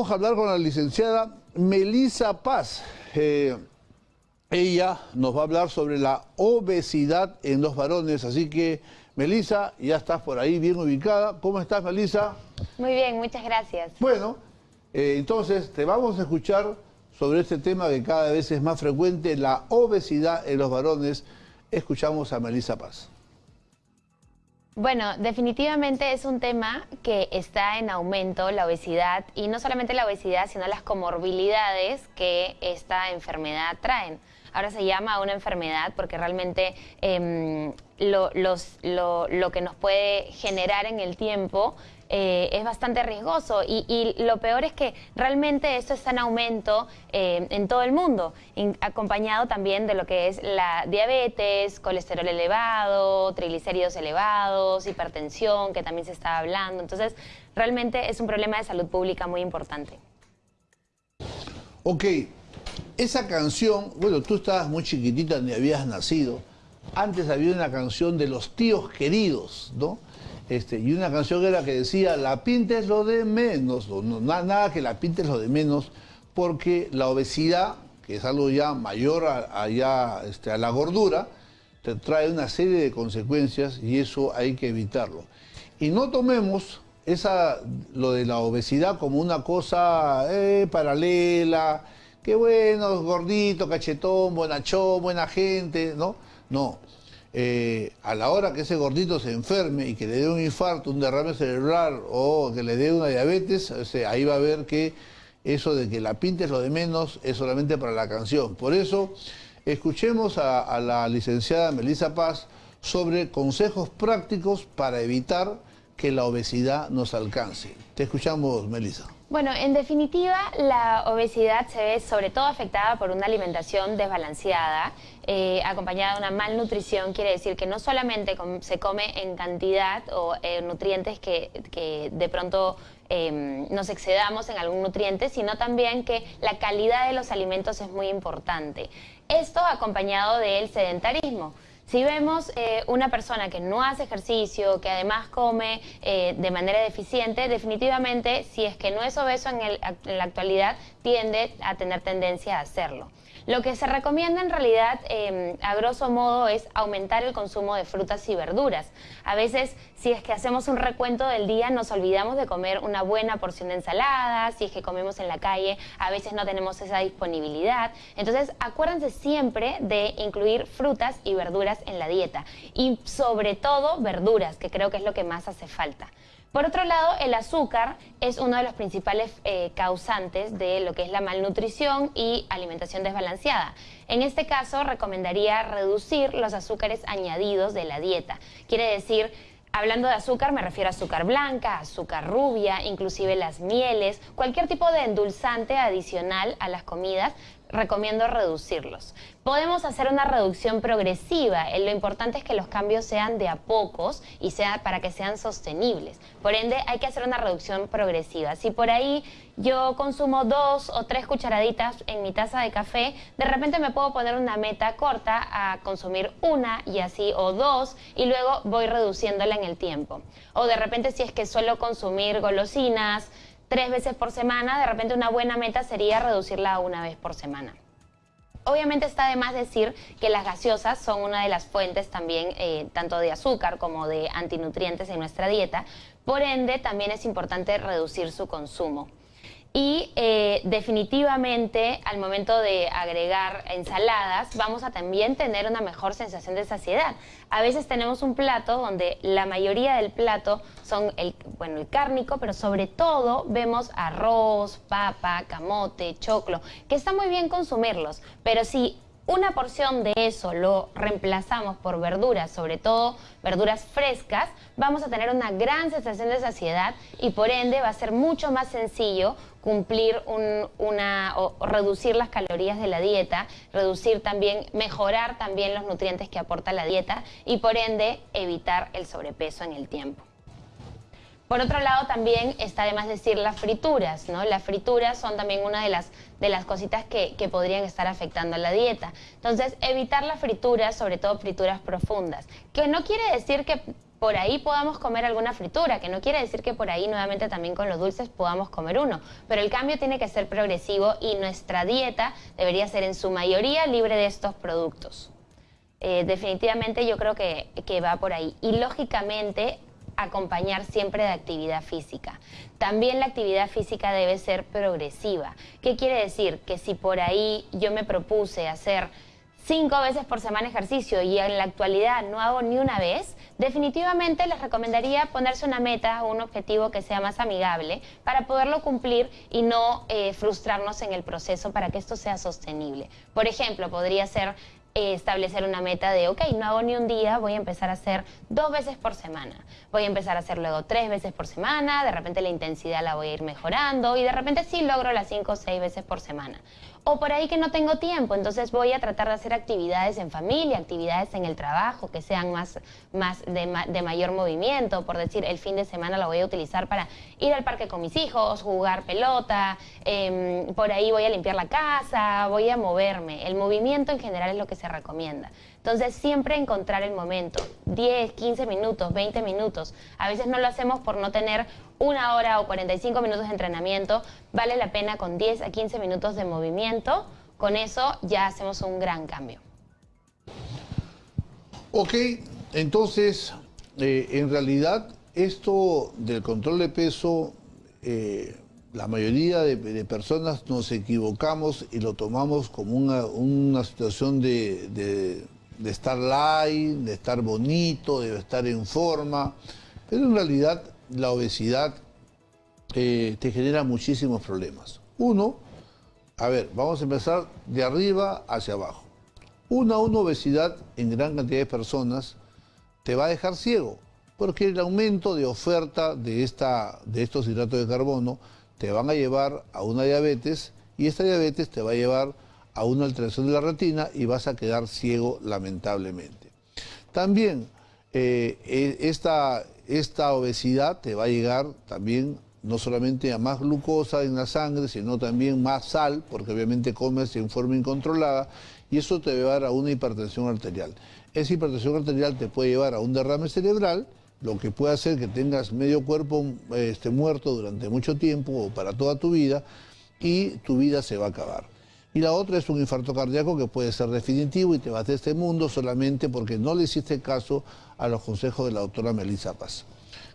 Vamos a hablar con la licenciada Melisa Paz. Eh, ella nos va a hablar sobre la obesidad en los varones, así que Melisa, ya estás por ahí bien ubicada. ¿Cómo estás, Melisa? Muy bien, muchas gracias. Bueno, eh, entonces te vamos a escuchar sobre este tema que cada vez es más frecuente, la obesidad en los varones. Escuchamos a Melisa Paz. Bueno, definitivamente es un tema que está en aumento, la obesidad, y no solamente la obesidad, sino las comorbilidades que esta enfermedad traen. Ahora se llama una enfermedad porque realmente em, lo, lo que nos puede generar en el tiempo eh, es bastante riesgoso y, lo peor es que realmente esto está en aumento eh, en todo el mundo, acompañado también de lo que es la diabetes, colesterol elevado, triglicéridos elevados, hipertensión, que también se está hablando. Entonces, realmente es un problema de salud pública muy importante. Ok, esa canción, bueno, tú estabas muy chiquitita, ni habías nacido. Antes había una canción de los tíos queridos, ¿no? Este, y una canción era que decía, la pinta es lo de menos, no, nada que la pinta es lo de menos, porque la obesidad, que es algo ya mayor a, este, a la gordura, te trae una serie de consecuencias y eso hay que evitarlo. Y no tomemos esa, lo de la obesidad como una cosa eh, paralela, que bueno, gordito, cachetón, bonachón, buena gente, ¿no? No, eh, a la hora que ese gordito se enferme y que le dé un infarto, un derrame cerebral o que le dé una diabetes, ahí va a ver que eso de que la pinta es lo de menos es solamente para la canción. Por eso, escuchemos a, a la licenciada Melissa Paz sobre consejos prácticos para evitar que la obesidad nos alcance. Te escuchamos, Melissa. Bueno, en definitiva, la obesidad se ve sobre todo afectada por una alimentación desbalanceada, eh, acompañada de una malnutrición, quiere decir que no solamente se come en cantidad o eh, nutrientes que, de pronto em, nos excedamos en algún nutriente, sino también que la calidad de los alimentos es muy importante. Esto acompañado del sedentarismo. Si vemos eh, una persona que no hace ejercicio, que además come eh, de manera deficiente, definitivamente, si es que no es obeso en, en la actualidad, tiende a tener tendencia a hacerlo. Lo que se recomienda en realidad, em, a grosso modo, es aumentar el consumo de frutas y verduras. A veces, si es que hacemos un recuento del día, nos olvidamos de comer una buena porción de ensalada, si es que comemos en la calle, a veces no tenemos esa disponibilidad. Entonces, acuérdense siempre de incluir frutas y verduras en la dieta. Y sobre todo, verduras, que creo que es lo que más hace falta. Por otro lado, el azúcar es uno de los principales eh, causantes de lo que es la malnutrición y alimentación desbalanceada. En este caso, recomendaría reducir los azúcares añadidos de la dieta. Quiere decir Hablando de azúcar, me refiero a azúcar blanca, azúcar rubia, inclusive las mieles, cualquier tipo de endulzante adicional a las comidas, recomiendo reducirlos. Podemos hacer una reducción progresiva, eh, lo importante es que los cambios sean de a pocos y sea para que sean sostenibles. Por ende, hay que hacer una reducción progresiva. Si por ahí yo consumo dos o tres cucharaditas en mi taza de café, de repente me puedo poner una meta corta a consumir una y así o dos y luego voy reduciéndola en el tiempo. O de repente si es que suelo consumir golosinas, tres veces por semana, de repente una buena meta sería reducirla a una vez por semana. Obviamente está de más decir que las gaseosas son una de las fuentes también eh, tanto de azúcar como de antinutrientes en nuestra dieta, por ende también es importante reducir su consumo. Y eh, definitivamente al momento de agregar ensaladas vamos a también tener una mejor sensación de saciedad. A veces tenemos un plato donde la mayoría del plato son el, bueno, el cárnico, pero sobre todo vemos arroz, papa, camote, choclo, que está muy bien consumirlos, pero si una porción de eso lo reemplazamos por verduras, sobre todo verduras frescas, vamos a tener una gran sensación de saciedad y por ende va a ser mucho más sencillo cumplir una o reducir las calorías de la dieta, reducir también, mejorar también los nutrientes que aporta la dieta y por ende evitar el sobrepeso en el tiempo. Por otro lado, también está de más decir las frituras, ¿no? Las frituras son también una de las, de las cositas que, que podrían estar afectando a la dieta. Entonces, evitar las frituras, sobre todo frituras profundas, que no quiere decir que por ahí podamos comer alguna fritura, que no quiere decir que por ahí nuevamente también con los dulces podamos comer uno, pero el cambio tiene que ser progresivo y nuestra dieta debería ser en su mayoría libre de estos productos. Eh, definitivamente yo creo que, que va por ahí. Y lógicamente acompañar siempre de actividad física. También la actividad física debe ser progresiva. ¿Qué quiere decir? Que si por ahí yo me propuse hacer cinco veces por semana ejercicio y en la actualidad no hago ni una vez, definitivamente les recomendaría ponerse una meta o un objetivo que sea más amigable para poderlo cumplir y no eh, frustrarnos en el proceso para que esto sea sostenible. Por ejemplo, podría ser eh, establecer una meta de, ok, no hago ni un día, voy a empezar a hacer dos veces por semana. Voy a empezar a hacer luego tres veces por semana, de repente la intensidad la voy a ir mejorando y de repente sí logro las cinco o seis veces por semana. O por ahí que no tengo tiempo, entonces voy a tratar de hacer actividades en familia, actividades en el trabajo, que sean más, más de, mayor movimiento. Por decir, el fin de semana lo voy a utilizar para ir al parque con mis hijos, jugar pelota, em, por ahí voy a limpiar la casa, voy a moverme. El movimiento en general es lo que se recomienda. Entonces, siempre encontrar el momento, 10, 15 minutos, 20 minutos. A veces no lo hacemos por no tener una hora o 45 minutos de entrenamiento. Vale la pena con 10 a 15 minutos de movimiento. Con eso ya hacemos un gran cambio. Ok, entonces, eh, en realidad, esto del control de peso, eh, la mayoría de, personas nos equivocamos y lo tomamos como una, situación de de estar light, de estar bonito, de estar en forma, pero en realidad la obesidad eh, te genera muchísimos problemas. Uno, a ver, vamos a empezar de arriba hacia abajo. Una, una obesidad en gran cantidad de personas te va a dejar ciego, porque el aumento de oferta de, esta, de estos hidratos de carbono te van a llevar a una diabetes y esta diabetes te va a llevar a una alteración de la retina y vas a quedar ciego lamentablemente. También eh, e, esta, esta obesidad te va a llegar también no solamente a más glucosa en la sangre, sino también más sal, porque obviamente comes en forma incontrolada, y eso te va a llevar a una hipertensión arterial. Esa hipertensión arterial te puede llevar a un derrame cerebral, lo que puede hacer que tengas medio cuerpo este, muerto durante mucho tiempo o para toda tu vida, y tu vida se va a acabar y la otra es un infarto cardíaco que puede ser definitivo y te vas de este mundo solamente porque no le hiciste caso a los consejos de la doctora Melissa Paz.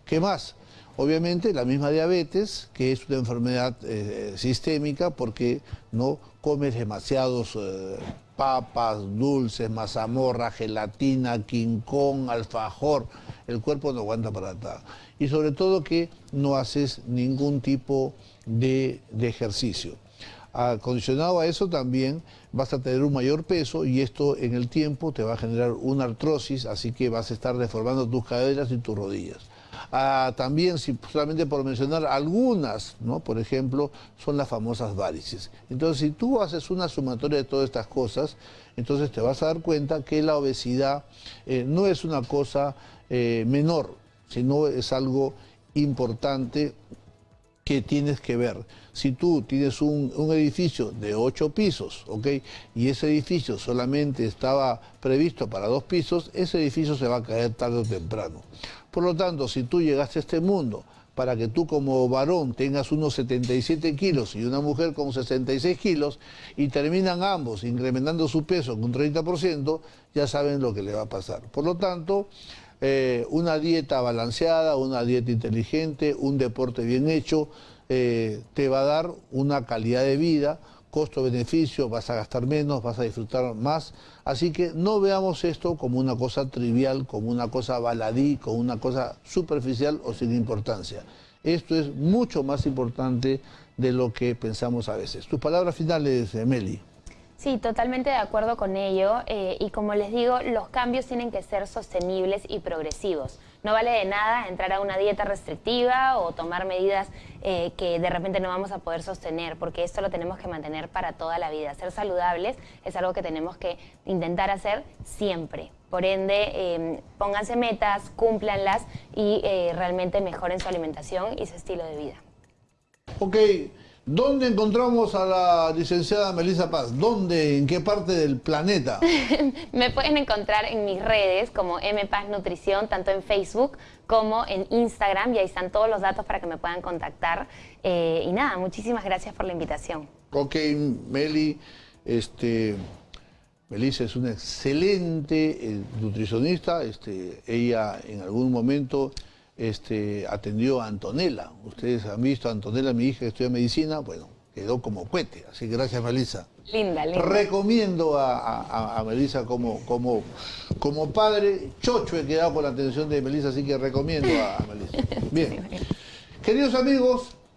¿Qué más? Obviamente la misma diabetes, que es una enfermedad eh, sistémica porque no comes demasiados eh, papas, dulces, mazamorra, gelatina, quincón, alfajor. El cuerpo no aguanta para nada. Y sobre todo que no haces ningún tipo de ejercicio. Acondicionado a eso también vas a tener un mayor peso y esto en el tiempo te va a generar una artrosis, así que vas a estar deformando tus caderas y tus rodillas. Ah, también, si, solamente por mencionar algunas, ¿no? por ejemplo, son las famosas varices. Entonces, si tú haces una sumatoria de todas estas cosas, entonces te vas a dar cuenta que la obesidad eh, no es una cosa eh, menor, sino es algo importante que tienes que ver. Si tú tienes un, edificio de ocho pisos, ¿ok? Y ese edificio solamente estaba previsto para dos pisos, ese edificio se va a caer tarde o temprano. Por lo tanto, si tú llegaste a este mundo para que tú como varón tengas unos 77 kilos y una mujer con 66 kilos y terminan ambos incrementando su peso con un 30%, ya saben lo que le va a pasar. Por lo tanto, eh, una dieta balanceada, una dieta inteligente, un deporte bien hecho, eh, te va a dar una calidad de vida, costo-beneficio, vas a gastar menos, vas a disfrutar más. Así que no veamos esto como una cosa trivial, como una cosa baladí, como una cosa superficial o sin importancia. Esto es mucho más importante de lo que pensamos a veces. Tus palabras finales, Meli. Sí, totalmente de acuerdo con ello. Eh, y como les digo, los cambios tienen que ser sostenibles y progresivos. No vale de nada entrar a una dieta restrictiva o tomar medidas eh, que de repente no vamos a poder sostener, porque esto lo tenemos que mantener para toda la vida. Ser saludables es algo que tenemos que intentar hacer siempre. Por ende, eh, pónganse metas, cúmplanlas y realmente mejoren su alimentación y su estilo de vida. Ok, ¿Dónde encontramos a la licenciada Melissa Paz? ¿Dónde? ¿En qué parte del planeta? Me pueden encontrar en mis redes como M Paz Nutrición, tanto en Facebook como en Instagram, y ahí están todos los datos para que me puedan contactar. Eh, y nada, muchísimas gracias por la invitación. Ok, Meli, este, Melissa es una excelente eh, nutricionista. Este, ella en algún momento este, atendió a Antonella. Ustedes han visto a Antonella, mi hija que estudia medicina, bueno, quedó como cohete. Así que gracias, Melissa. Linda, linda. Recomiendo a, Melissa como, como, como padre. Chocho he quedado con la atención de Melissa, así que recomiendo a, a Melissa. Bien. Queridos amigos,